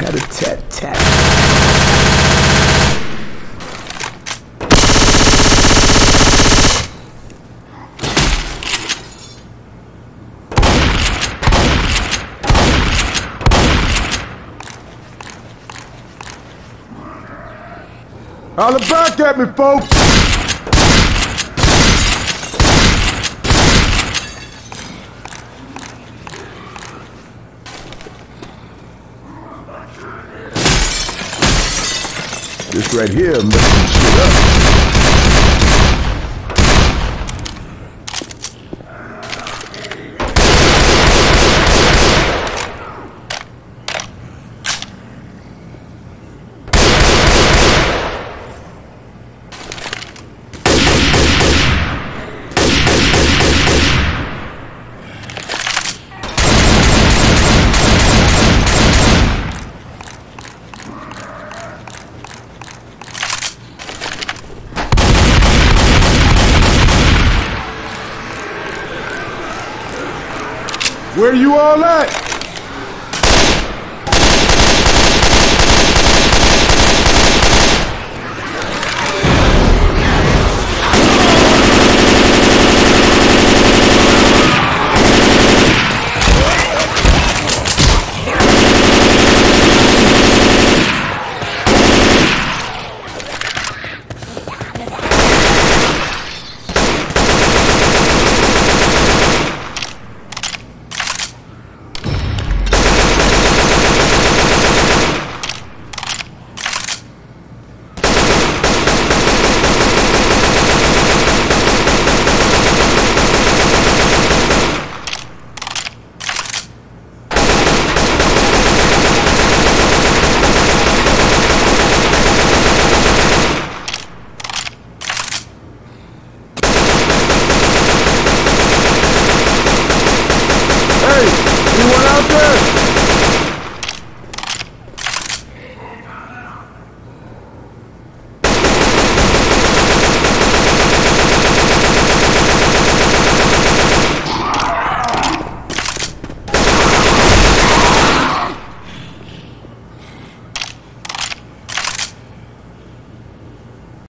tat. Holla back at me, folks! This right here up. Where you all at?